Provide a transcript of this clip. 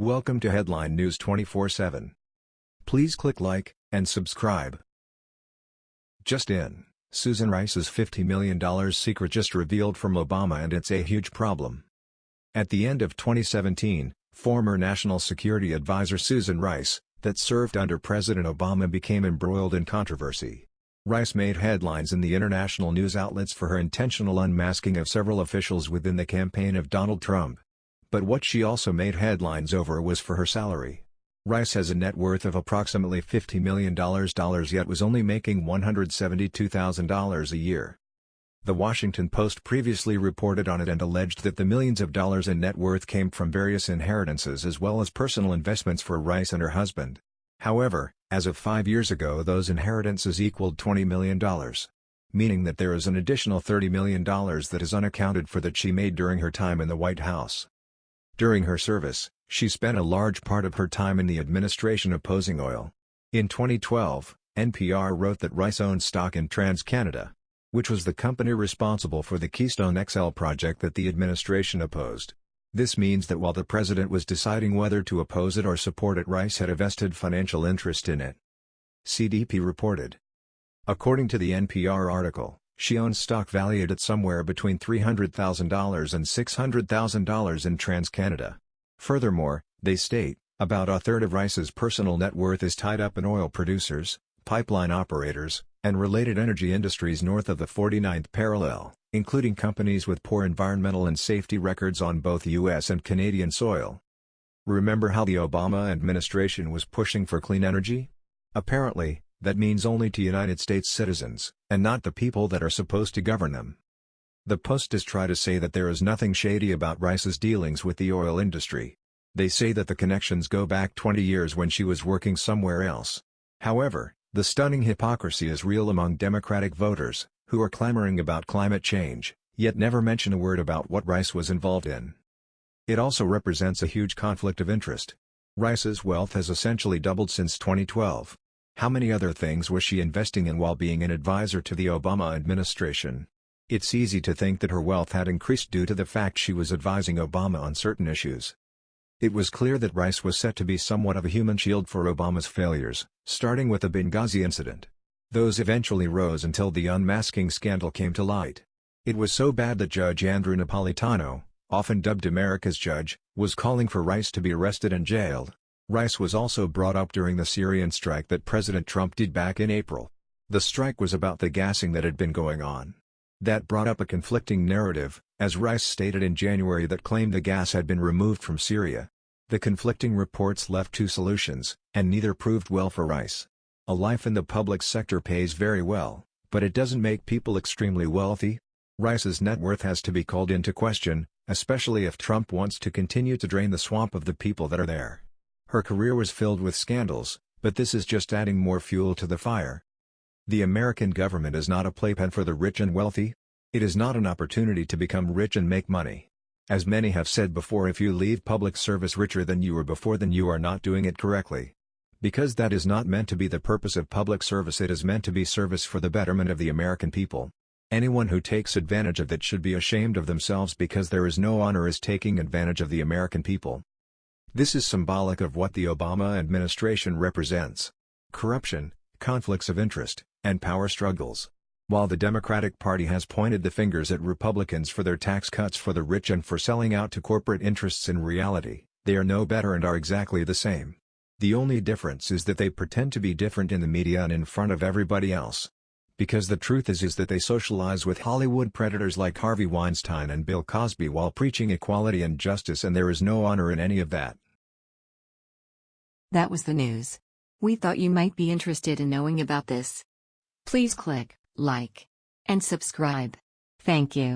Welcome to Headline News 24/7. Please click like and subscribe. Just in, Susan Rice's $50 million secret just revealed from Obama and it's a huge problem. At the end of 2017, former National Security Advisor Susan Rice, that served under President Obama became embroiled in controversy. Rice made headlines in the international news outlets for her intentional unmasking of several officials within the campaign of Donald Trump. But what she also made headlines over was for her salary. Rice has a net worth of approximately $50 million yet was only making $172,000 a year. The Washington Post previously reported on it and alleged that the millions of dollars in net worth came from various inheritances as well as personal investments for Rice and her husband. However, as of five years ago those inheritances equaled $20 million. Meaning that there is an additional $30 million that is unaccounted for that she made during her time in the White House. During her service, she spent a large part of her time in the administration opposing oil. In 2012, NPR wrote that Rice owned stock in TransCanada, which was the company responsible for the Keystone XL project that the administration opposed. This means that while the president was deciding whether to oppose it or support it Rice had a vested financial interest in it. CDP reported. According to the NPR article, she owns stock valued at somewhere between $300,000 and $600,000 in TransCanada. Furthermore, they state, about a third of Rice's personal net worth is tied up in oil producers, pipeline operators, and related energy industries north of the 49th parallel, including companies with poor environmental and safety records on both U.S. and Canadian soil. Remember how the Obama administration was pushing for clean energy? Apparently, that means only to United States citizens, and not the people that are supposed to govern them. The Post try to say that there is nothing shady about Rice's dealings with the oil industry. They say that the connections go back 20 years when she was working somewhere else. However, the stunning hypocrisy is real among Democratic voters, who are clamoring about climate change, yet never mention a word about what Rice was involved in. It also represents a huge conflict of interest. Rice's wealth has essentially doubled since 2012. How many other things was she investing in while being an advisor to the Obama administration? It's easy to think that her wealth had increased due to the fact she was advising Obama on certain issues. It was clear that Rice was set to be somewhat of a human shield for Obama's failures, starting with the Benghazi incident. Those eventually rose until the unmasking scandal came to light. It was so bad that Judge Andrew Napolitano, often dubbed America's judge, was calling for Rice to be arrested and jailed. Rice was also brought up during the Syrian strike that President Trump did back in April. The strike was about the gassing that had been going on. That brought up a conflicting narrative, as Rice stated in January that claimed the gas had been removed from Syria. The conflicting reports left two solutions, and neither proved well for Rice. A life in the public sector pays very well, but it doesn't make people extremely wealthy. Rice's net worth has to be called into question, especially if Trump wants to continue to drain the swamp of the people that are there. Her career was filled with scandals, but this is just adding more fuel to the fire. The American government is not a playpen for the rich and wealthy. It is not an opportunity to become rich and make money. As many have said before if you leave public service richer than you were before then you are not doing it correctly. Because that is not meant to be the purpose of public service it is meant to be service for the betterment of the American people. Anyone who takes advantage of that should be ashamed of themselves because there is no honor as taking advantage of the American people. This is symbolic of what the Obama administration represents. Corruption, conflicts of interest, and power struggles. While the Democratic Party has pointed the fingers at Republicans for their tax cuts for the rich and for selling out to corporate interests in reality, they are no better and are exactly the same. The only difference is that they pretend to be different in the media and in front of everybody else. Because the truth is is that they socialize with Hollywood predators like Harvey Weinstein and Bill Cosby while preaching equality and justice and there is no honor in any of that. That was the news. We thought you might be interested in knowing about this. Please click like and subscribe. Thank you.